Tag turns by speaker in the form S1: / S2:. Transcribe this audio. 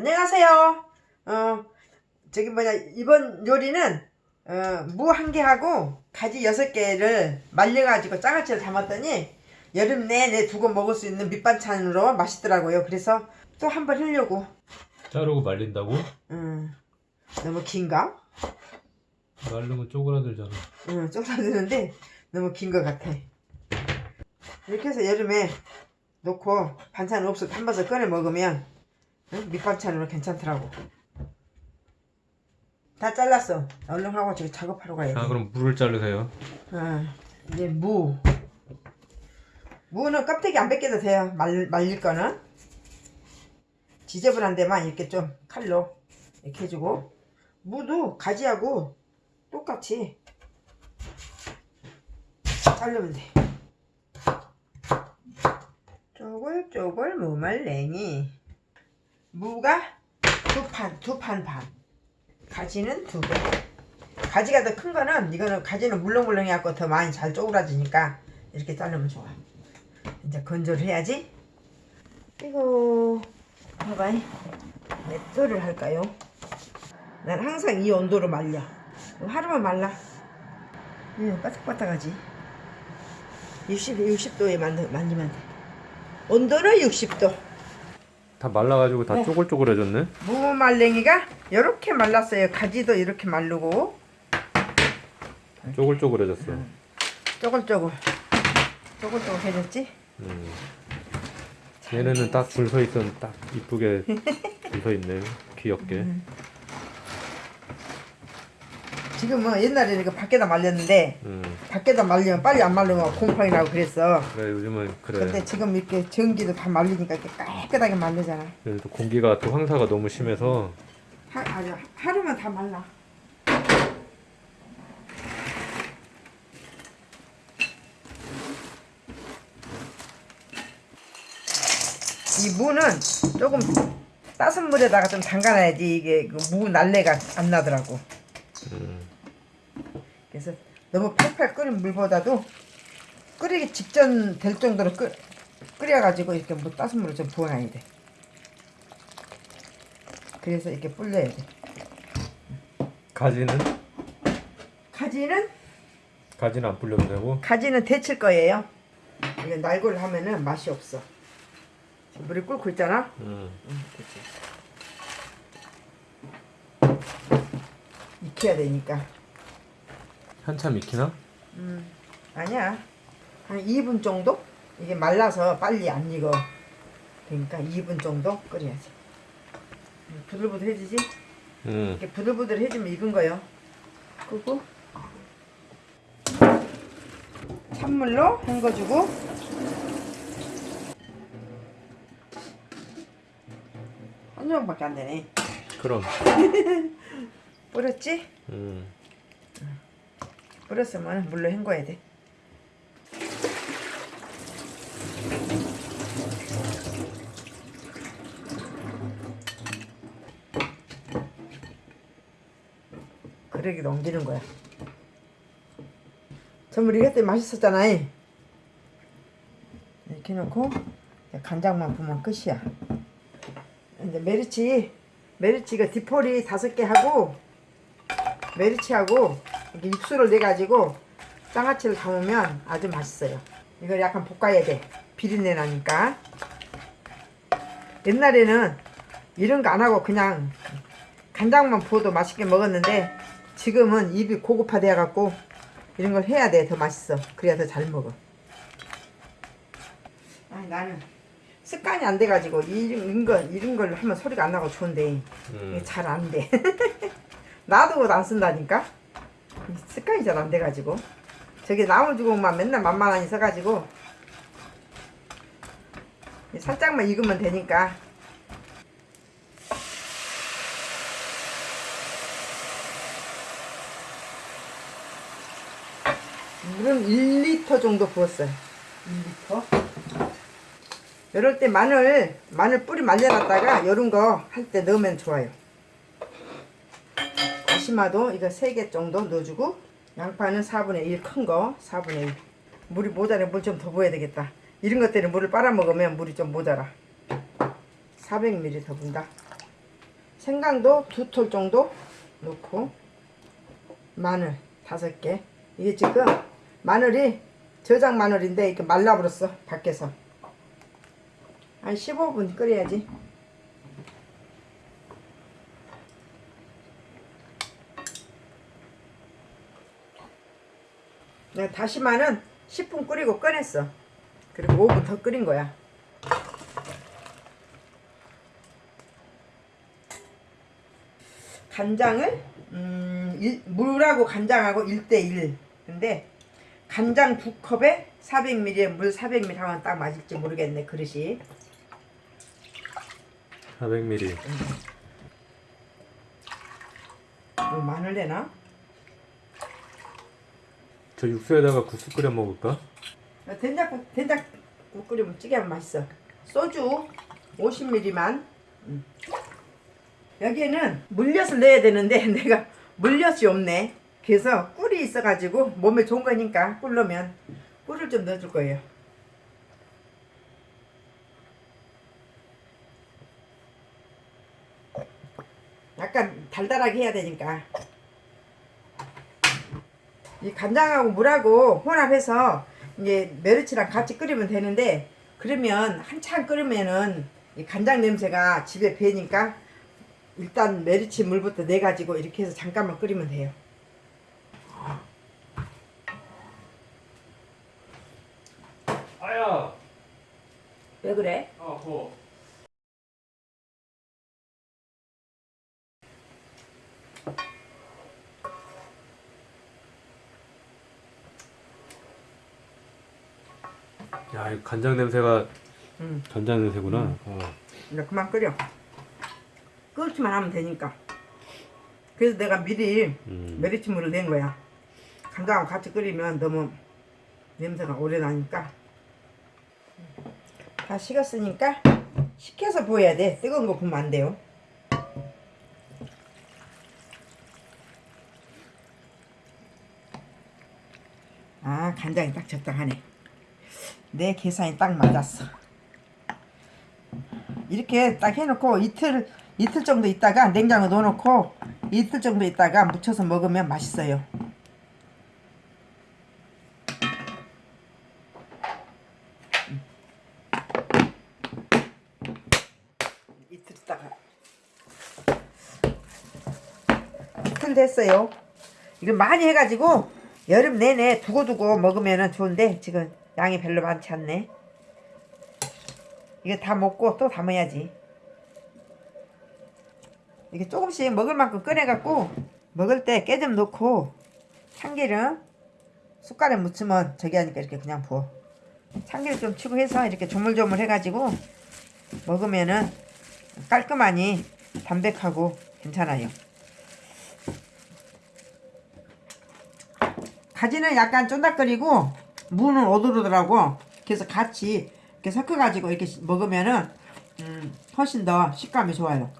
S1: 안녕하세요. 어, 저기 뭐냐, 이번 요리는, 어, 무 한 개하고 가지 여섯 개를 말려가지고 장아찌를 담았더니 여름 내내 두고 먹을 수 있는 밑반찬으로 맛있더라고요. 그래서 또 한 번 하려고.
S2: 자르고 말린다고?
S1: 음, 너무 긴가?
S2: 말르면 쪼그라들잖아.
S1: 응, 쪼그라드는데 너무 긴 것 같아. 이렇게 해서 여름에 놓고 반찬 없어도 한 번씩 꺼내 먹으면 응? 밑반찬으로 괜찮더라고. 다 잘랐어. 얼른 하고 저기 작업하러 가야 돼.
S2: 아 그럼 물을 자르세요.
S1: 아, 이제 무. 무는 껍데기 안 벗겨도 돼요. 말, 말릴 거는. 지저분한 데만 이렇게 좀 칼로 이렇게 해주고. 무도 가지하고 똑같이 자르면 돼. 쪼글쪼글 무말랭이. 무가 두 판, 두 판 반. 가지는 두 개. 가지가 더 큰 거는 이거는 가지는 물렁물렁 해갖고 더 많이 잘 쪼그라지니까 이렇게 자르면 좋아. 이제 건조를 해야지. 이거 봐봐. 몇 도를 할까요? 난 항상 이 온도로 말려. 하루만 말라. 예, 바삭바삭하지. 60, 60도에 만들, 말리면 돼. 온도는 60도.
S2: 다 말라가지고 다
S1: 네.
S2: 쪼글쪼글해졌네.
S1: 무말랭이가 이렇게 말랐어요. 가지도 이렇게 마르고
S2: 쪼글쪼글해졌어.
S1: 쪼글쪼글 쪼글쪼글 해졌지?
S2: 음. 얘네는 딱 줄 서 있어 딱 이쁘게 줄 서 있네. 귀엽게.
S1: 지금은 뭐 옛날에는 밖에다 말렸는데
S2: 음.
S1: 밖에다 말리면 빨리 안 말리면 곰팡이 나고 그랬어.
S2: 그래 요즘은 그래.
S1: 근데 지금 이렇게 전기도 다 말리니까 이렇게 깨끗하게 말리잖아.
S2: 그래도 공기가 또 황사가 너무 심해서
S1: 하, 아니, 하루만 다 말라. 이 무는 조금 따뜻한 물에다가 좀 담가놔야지 이게 그 무 날래가 안 나더라고.
S2: 음.
S1: 그래서 너무 팔팔 끓인 물보다도 끓이기 직전 될 정도로 끓, 끓여가지고 이렇게 뭐 따뜻한 물을 좀 부어놔야 돼. 그래서 이렇게 불려야 돼.
S2: 가지는
S1: 가지는
S2: 가지는 안 불려도 되고.
S1: 가지는 데칠 거예요. 이게 날골 하면은 맛이 없어. 물이 끓고 있잖아.
S2: 음.
S1: 응, 됐지. 익혀야 되니까.
S2: 한참 익히나?
S1: 음, 아니야. 한 2분 정도? 이게 말라서 빨리 안 익어. 그러니까 2분 정도 끓여야지. 음, 부들부들해지지?
S2: 음.
S1: 이렇게 부들부들해지면 익은 거요. 끄고 찬물로 헹궈주고 한 조각밖에 안 되네.
S2: 그럼.
S1: 뿌렸지?
S2: 음.
S1: 뿌렸으면 물로 헹궈야 돼. 그러게 넘기는 거야. 전물 이것 때문에 맛있었잖아. 이렇게 놓고 간장만 부으면 끝이야. 이제 메리치 메리치가 디포리 다섯 개 하고 메리치하고 이렇게 육수를 내 가지고 장아찌를 담으면 아주 맛있어요. 이걸 약간 볶아야 돼. 비린내 나니까. 옛날에는 이런 거 안 하고 그냥 간장만 부어도 맛있게 먹었는데 지금은 입이 고급화돼 갖고 이런 걸 해야 돼. 더 맛있어. 그래야 더 잘 먹어. 아니 나는 습관이 안 돼 가지고 이런 거 이런 걸 하면 소리가 안 나고 좋은데
S2: 음.
S1: 잘안 돼. 놔두고도 안 쓴다니까. 습관이 잘 안 돼가지고. 저기 나무 주걱만 맨날 만만하니 써가지고. 살짝만 익으면 되니까. 물은 1리터 정도 부었어요. 1리터. 이럴 때 마늘, 마늘 뿌리 말려놨다가 이런 거 할 때 넣으면 좋아요. 다시마도 이거 3개 정도 넣어주고 양파는 4분의 1 큰 거 4분의 1 물이 모자라 물 좀 더 부어야 되겠다. 이런 것들은 물을 빨아먹으면 물이 좀 모자라. 400ml 더 분다. 생강도 두 톨 정도 넣고 마늘 다섯 개. 이게 지금 마늘이 저장 마늘인데 이렇게 말라버렸어 밖에서. 한 15분 끓여야지 내가 다시마는 10분 끓이고 꺼냈어. 그리고 5분 더 끓인 거야. 간장을 음, 일- 물하고 간장하고 1대1 근데 간장 두 컵에 400ml에 물 400ml 하면 딱 맞을지 모르겠네 그릇이.
S2: 400ml.
S1: 뭐 마늘 내나?
S2: 저 육수에다가 국수 끓여 먹을까?
S1: 된장국 된장국 끓이면 찌개하면 맛있어. 소주 50ml만. 여기에는 물엿을 넣어야 되는데 내가 물엿이 없네. 그래서 꿀이 있어가지고 몸에 좋은 거니까 꿀 넣으면 꿀을 좀 넣어줄 거예요. 약간 달달하게 해야 되니까 이 간장하고 물하고 혼합해서 이제 메르치랑 같이 끓이면 되는데 그러면 한참 끓으면은 이 간장 냄새가 집에 배니까 일단 메르치 물부터 내 가지고 이렇게 해서 잠깐만 끓이면 돼요.
S2: 아야.
S1: 왜 그래?
S2: 아호. 야, 이 간장 냄새가
S1: 응.
S2: 간장 냄새구나. 어.
S1: 이제 그만 끓여. 끓기만 하면 되니까. 그래서 내가 미리
S2: 음.
S1: 메리치 물을 낸 거야. 간장하고 같이 끓이면 너무 냄새가 오래 나니까. 다 식었으니까 식혀서 부어야 돼. 뜨거운 거 부으면 안 돼요. 아 간장이 딱 적당하네. 내 계산이 딱 맞았어. 이렇게 딱 해놓고 이틀 이틀 정도 있다가 냉장고 넣어놓고 이틀 정도 있다가 무쳐서 먹으면 맛있어요. 이틀 있다가 이틀 됐어요. 이거 많이 해가지고 여름 내내 두고두고 먹으면 좋은데 지금 양이 별로 많지 않네. 이거 다 먹고 또 담아야지. 이게 조금씩 먹을 만큼 꺼내갖고 먹을 때 깨 좀 넣고 참기름 숟갈에 묻히면 저기 하니까 이렇게 그냥 부어. 참기름 좀 치고 해서 이렇게 조물조물 해가지고 먹으면은 깔끔하니 담백하고 괜찮아요. 가지는 약간 쫀득거리고 무는 오돌오돌하고 그래서 같이 이렇게 섞어가지고 이렇게 먹으면은 음, 훨씬 더 식감이 좋아요.